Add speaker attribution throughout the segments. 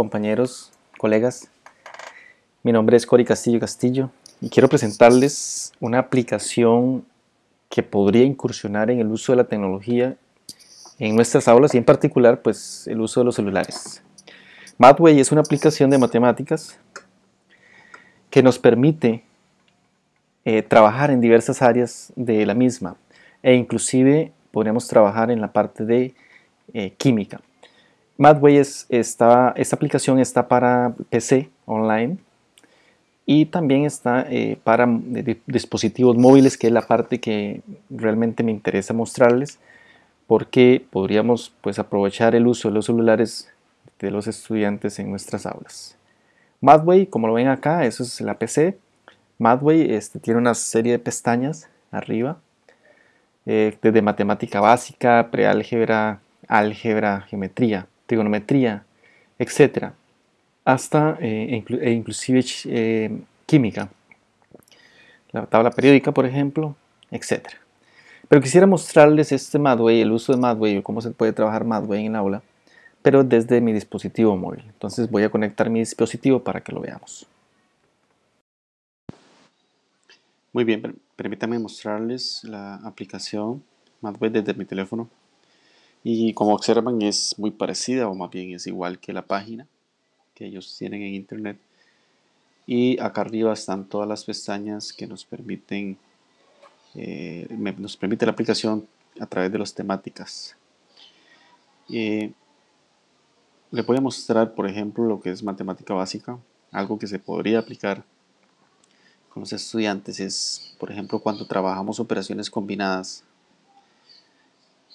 Speaker 1: compañeros, colegas. Mi nombre es Cori Castillo Castillo y quiero presentarles una aplicación que podría incursionar en el uso de la tecnología en nuestras aulas y en particular pues el uso de los celulares. Mathway es una aplicación de matemáticas que nos permite eh, trabajar en diversas áreas de la misma e inclusive podríamos trabajar en la parte de eh, química. Mathway es, esta aplicación está para PC online y también está eh, para dispositivos móviles, que es la parte que realmente me interesa mostrarles, porque podríamos pues, aprovechar el uso de los celulares de los estudiantes en nuestras aulas. Mathway, como lo ven acá, eso es la PC. Mathway este, tiene una serie de pestañas arriba, eh, desde matemática básica, preálgebra, álgebra, geometría trigonometría, etcétera, hasta eh, e inclusive eh, química, la tabla periódica, por ejemplo, etcétera. Pero quisiera mostrarles este Madway, el uso de Madway, cómo se puede trabajar Madway en el aula, pero desde mi dispositivo móvil. Entonces voy a conectar mi dispositivo para que lo veamos. Muy bien, permítanme mostrarles la aplicación Madway desde mi teléfono. Y como observan es muy parecida o más bien es igual que la página que ellos tienen en internet. Y acá arriba están todas las pestañas que nos permiten, eh, nos permite la aplicación a través de las temáticas. Eh, les voy a mostrar, por ejemplo, lo que es matemática básica. Algo que se podría aplicar con los estudiantes es, por ejemplo, cuando trabajamos operaciones combinadas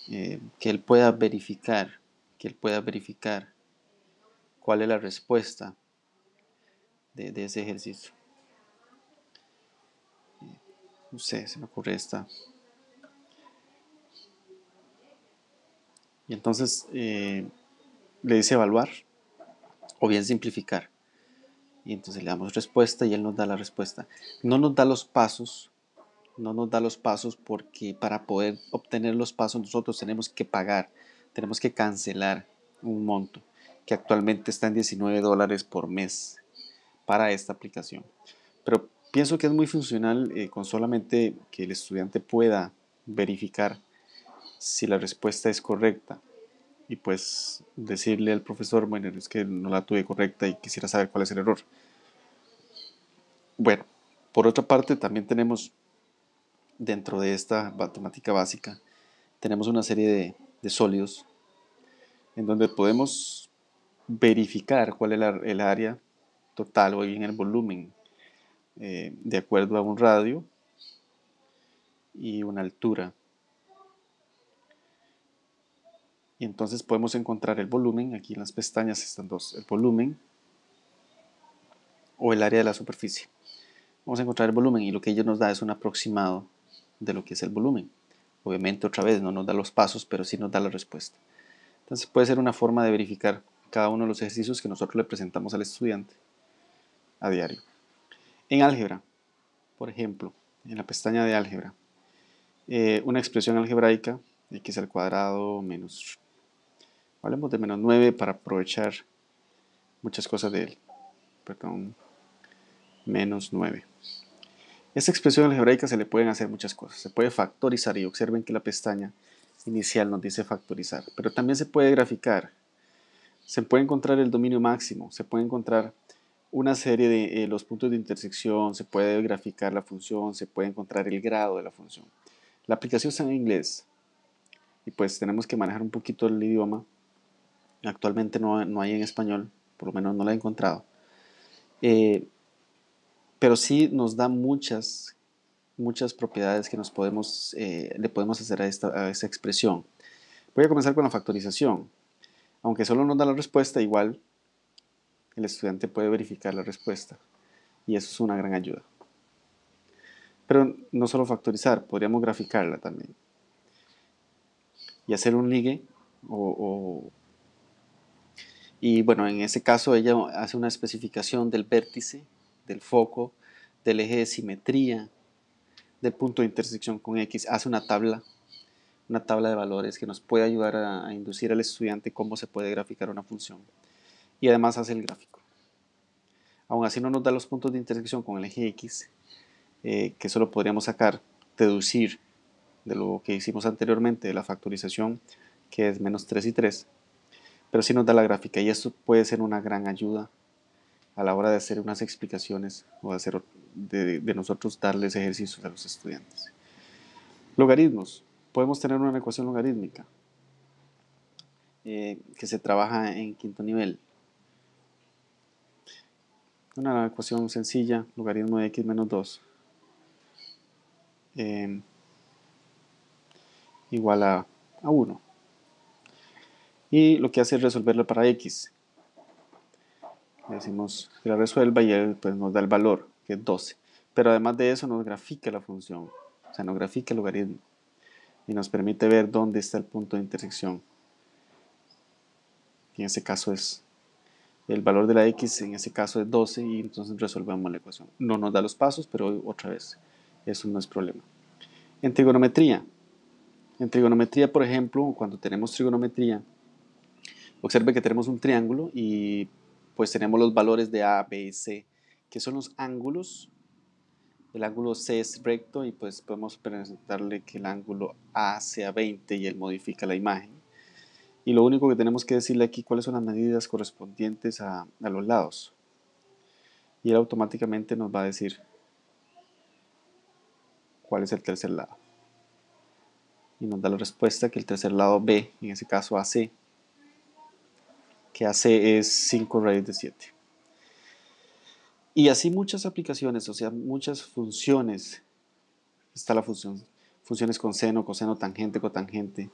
Speaker 1: eh, que él pueda verificar, que él pueda verificar cuál es la respuesta de, ese ejercicio. No sé, se me ocurre esta. Y entonces eh, le dice evaluar o bien simplificar. Y entonces le damos respuesta y él nos da la respuesta. No nos da los pasos no nos da los pasos porque para poder obtener los pasos nosotros tenemos que pagar, tenemos que cancelar un monto que actualmente está en 19 dólares por mes para esta aplicación. Pero pienso que es muy funcional eh, con solamente que el estudiante pueda verificar si la respuesta es correcta y pues decirle al profesor, bueno, es que no la tuve correcta y quisiera saber cuál es el error. Bueno, por otra parte también tenemos dentro de esta matemática básica tenemos una serie de, sólidos en donde podemos verificar cuál es el área total o bien el volumen eh, de acuerdo a un radio y una altura. Y entonces podemos encontrar el volumen, aquí en las pestañas están dos, el volumen o el área de la superficie. Vamos a encontrar el volumen y lo que ello nos da es un aproximado de lo que es el volumen. Obviamente otra vez no nos da los pasos, pero sí nos da la respuesta. Entonces puede ser una forma de verificar cada uno de los ejercicios que nosotros le presentamos al estudiante a diario. En álgebra, por ejemplo, en la pestaña de álgebra, eh, una expresión algebraica, x al cuadrado menos, hablemos de menos 9 para aprovechar muchas cosas de él, perdón, menos 9. Esta expresión algebraica se le pueden hacer muchas cosas. Se puede factorizar y observen que la pestaña inicial nos dice factorizar. Pero también se puede graficar. Se puede encontrar el dominio máximo. Se puede encontrar una serie de eh, los puntos de intersección. Se puede graficar la función. Se puede encontrar el grado de la función. La aplicación está en inglés. Y pues tenemos que manejar un poquito el idioma. Actualmente no, no hay en español. Por lo menos no la he encontrado. Eh, pero sí nos da muchas, muchas propiedades que nos podemos, eh, le podemos hacer a esta, a expresión. Voy a comenzar con la factorización. Aunque solo nos da la respuesta, igual el estudiante puede verificar la respuesta. Y eso es una gran ayuda. Pero no solo factorizar, podríamos graficarla también. Y hacer un ligue o, y bueno, en ese caso ella hace una especificación del vértice del foco, del eje de simetría, del punto de intersección con X, hace una tabla, una tabla de valores que nos puede ayudar a, inducir al estudiante cómo se puede graficar una función. y además hace el gráfico. Aún así no nos da los puntos de intersección con el eje X, eh, que solo podríamos sacar, deducir de lo que hicimos anteriormente de la factorización, que es menos 3 y 3, pero sí nos da la gráfica y esto puede ser una gran ayuda a la hora de hacer unas explicaciones o de, hacer, de, nosotros darles ejercicios a los estudiantes. Logaritmos. Podemos tener una ecuación logarítmica eh, que se trabaja en quinto nivel. Una ecuación sencilla, logaritmo de x menos 2, eh, igual a, a 1. Y lo que hace es resolverlo para x decimos que la resuelva y él pues, nos da el valor, que es 12. Pero además de eso nos grafica la función, o sea, nos grafica el logaritmo y nos permite ver dónde está el punto de intersección. En ese caso es el valor de la x, en ese caso es 12 y entonces resolvemos la ecuación. No nos da los pasos, pero otra vez, eso no es problema. En trigonometría, en trigonometría, por ejemplo, cuando tenemos trigonometría, observe que tenemos un triángulo y pues tenemos los valores de A, B C, que son los ángulos. El ángulo C es recto y pues podemos presentarle que el ángulo A sea 20 y él modifica la imagen. Y lo único que tenemos que decirle aquí cuáles son las medidas correspondientes a, a los lados. Y él automáticamente nos va a decir cuál es el tercer lado. Y nos da la respuesta que el tercer lado B, en ese caso AC, que hace es 5 raíz de 7. Y así muchas aplicaciones, o sea, muchas funciones. Está la función, funciones con seno, coseno, tangente, cotangente,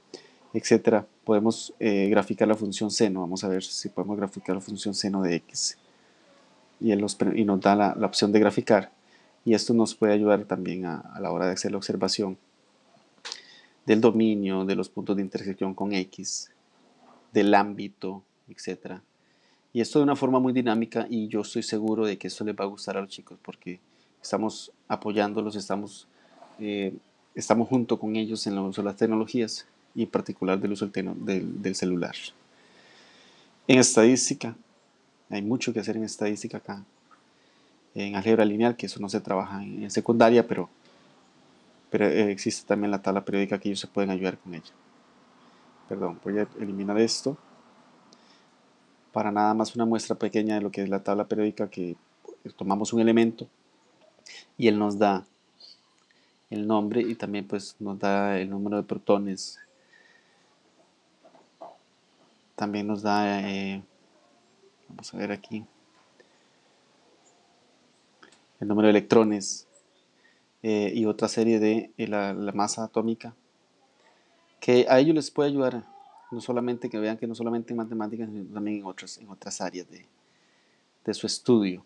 Speaker 1: etcétera. Podemos eh, graficar la función seno. Vamos a ver si podemos graficar la función seno de x. Y, él nos, y nos da la, opción de graficar. Y esto nos puede ayudar también a, a la hora de hacer la observación del dominio, de los puntos de intersección con x, del ámbito, etcétera. Y esto de una forma muy dinámica y yo estoy seguro de que esto les va a gustar a los chicos porque estamos apoyándolos, estamos, eh, estamos junto con ellos en el uso de las tecnologías y en particular del uso del, del, celular. En estadística, hay mucho que hacer en estadística acá. En álgebra lineal, que eso no se trabaja en, secundaria, pero, pero eh, existe también la tabla periódica que ellos se pueden ayudar con ella. Perdón, voy a eliminar esto para nada más una muestra pequeña de lo que es la tabla periódica que tomamos un elemento y él nos da el nombre y también pues nos da el número de protones. También nos da eh, vamos a ver aquí el número de electrones eh, y otra serie de eh, la, la masa atómica que a ellos les puede ayudar no solamente que vean que no solamente en matemáticas, sino también en otras, en otras áreas de, de su estudio.